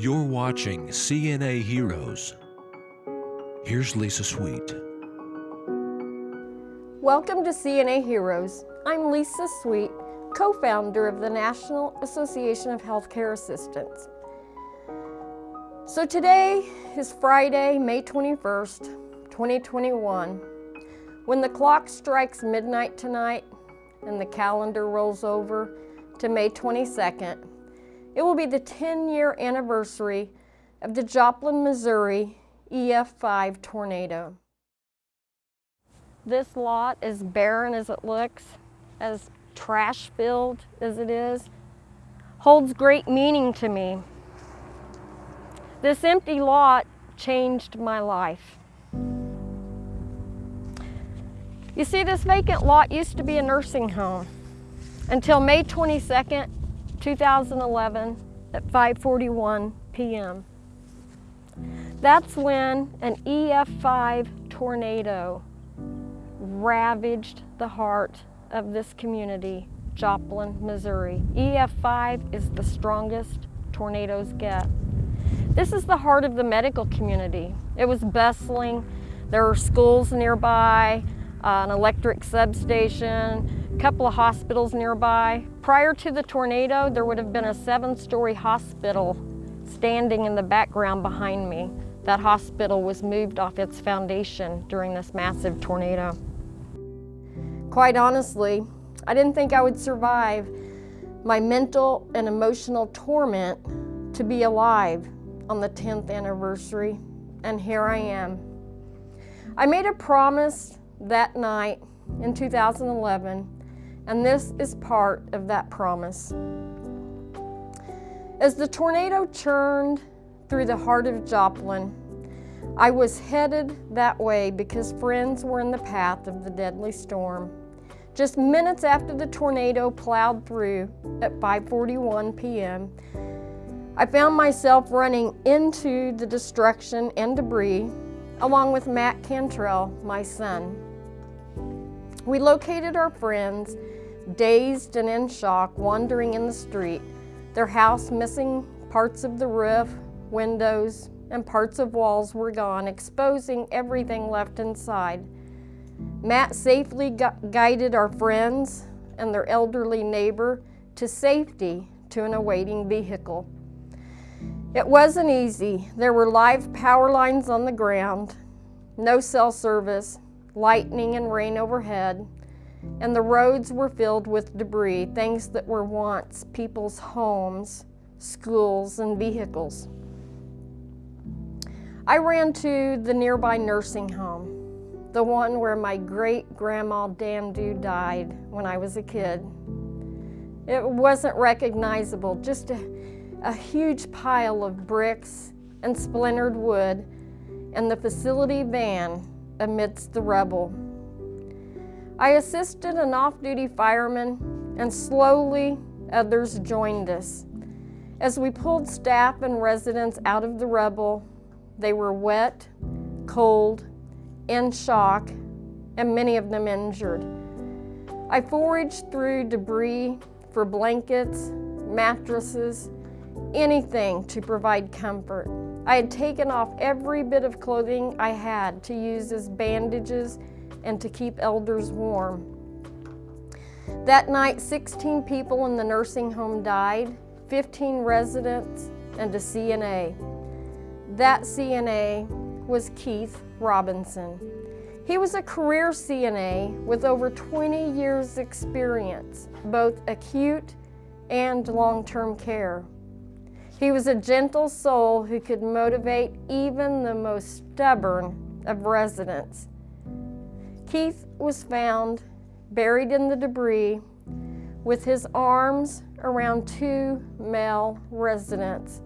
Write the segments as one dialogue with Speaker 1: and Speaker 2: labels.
Speaker 1: You're watching CNA Heroes. Here's Lisa Sweet.
Speaker 2: Welcome to CNA Heroes. I'm Lisa Sweet, co-founder of the National Association of Healthcare Assistants. So today is Friday, May 21st, 2021. When the clock strikes midnight tonight and the calendar rolls over to May 22nd, it will be the 10-year anniversary of the Joplin, Missouri EF5 tornado. This lot, as barren as it looks, as trash-filled as it is, holds great meaning to me. This empty lot changed my life. You see, this vacant lot used to be a nursing home until May 22nd, 2011 at 5.41 p.m. That's when an EF5 tornado ravaged the heart of this community, Joplin, Missouri. EF5 is the strongest tornadoes get. This is the heart of the medical community. It was bustling. There were schools nearby, uh, an electric substation, couple of hospitals nearby. Prior to the tornado, there would have been a seven-story hospital standing in the background behind me. That hospital was moved off its foundation during this massive tornado. Quite honestly, I didn't think I would survive my mental and emotional torment to be alive on the 10th anniversary, and here I am. I made a promise that night in 2011, and this is part of that promise. As the tornado churned through the heart of Joplin, I was headed that way because friends were in the path of the deadly storm. Just minutes after the tornado plowed through at 5.41 p.m., I found myself running into the destruction and debris along with Matt Cantrell, my son. We located our friends, dazed and in shock, wandering in the street, their house missing parts of the roof, windows, and parts of walls were gone, exposing everything left inside. Matt safely gu guided our friends and their elderly neighbor to safety to an awaiting vehicle. It wasn't easy. There were live power lines on the ground, no cell service, lightning and rain overhead, and the roads were filled with debris, things that were once people's homes, schools, and vehicles. I ran to the nearby nursing home, the one where my great-grandma Dandu died when I was a kid. It wasn't recognizable, just a, a huge pile of bricks and splintered wood and the facility van amidst the rubble. I assisted an off-duty fireman and slowly others joined us. As we pulled staff and residents out of the rubble, they were wet, cold, in shock, and many of them injured. I foraged through debris for blankets, mattresses, anything to provide comfort. I had taken off every bit of clothing I had to use as bandages and to keep elders warm. That night, 16 people in the nursing home died, 15 residents, and a CNA. That CNA was Keith Robinson. He was a career CNA with over 20 years experience, both acute and long-term care. He was a gentle soul who could motivate even the most stubborn of residents. Keith was found buried in the debris with his arms around two male residents,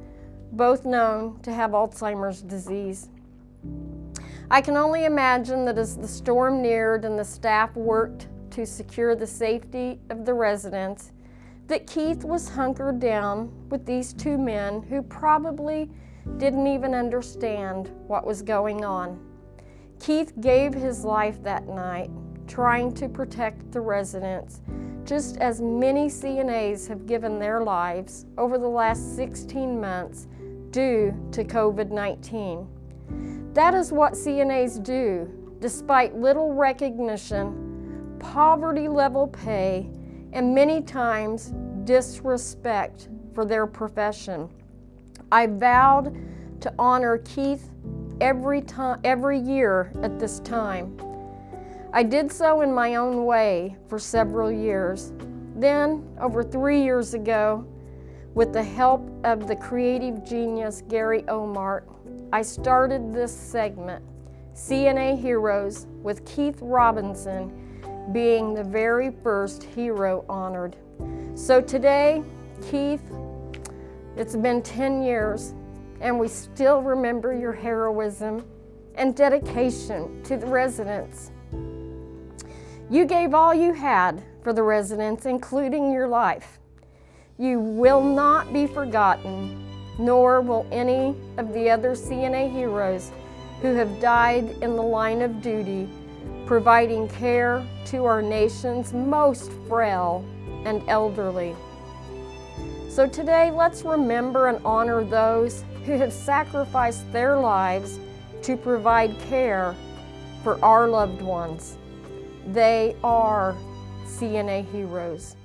Speaker 2: both known to have Alzheimer's disease. I can only imagine that as the storm neared and the staff worked to secure the safety of the residents, that Keith was hunkered down with these two men who probably didn't even understand what was going on. Keith gave his life that night, trying to protect the residents, just as many CNAs have given their lives over the last 16 months due to COVID 19. That is what CNAs do, despite little recognition, poverty level pay, and many times disrespect for their profession. I vowed to honor Keith every time every year at this time. I did so in my own way for several years. Then, over 3 years ago, with the help of the creative genius Gary Omart, I started this segment, CNA Heroes, with Keith Robinson being the very first hero honored. So today, Keith, it's been 10 years, and we still remember your heroism and dedication to the residents. You gave all you had for the residents, including your life. You will not be forgotten, nor will any of the other CNA heroes who have died in the line of duty, providing care to our nation's most frail and elderly. So today, let's remember and honor those who have sacrificed their lives to provide care for our loved ones. They are CNA heroes.